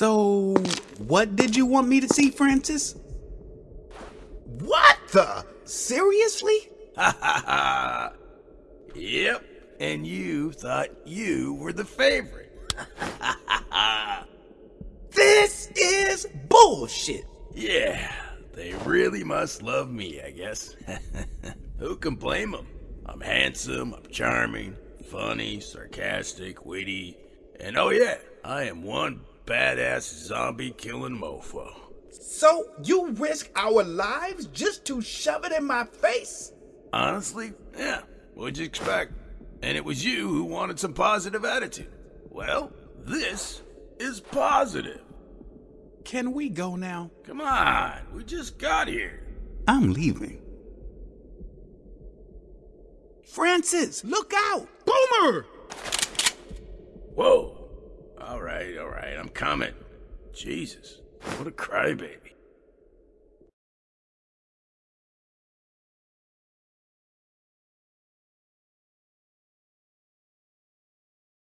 So, what did you want me to see, Francis? What the? Seriously? Ha ha ha! Yep, and you thought you were the favorite. This is bullshit. Yeah, they really must love me, I guess. Who can blame them? I'm handsome, I'm charming, funny, sarcastic, witty, and oh yeah, I am one badass zombie killing mofo. So you risk our lives just to shove it in my face? Honestly, yeah, what'd you expect? And it was you who wanted some positive attitude. Well, this is positive. Can we go now? Come on, we just got here. I'm leaving. Francis, look out! Boomer! Whoa. Right, I'm coming. Jesus, what a crybaby.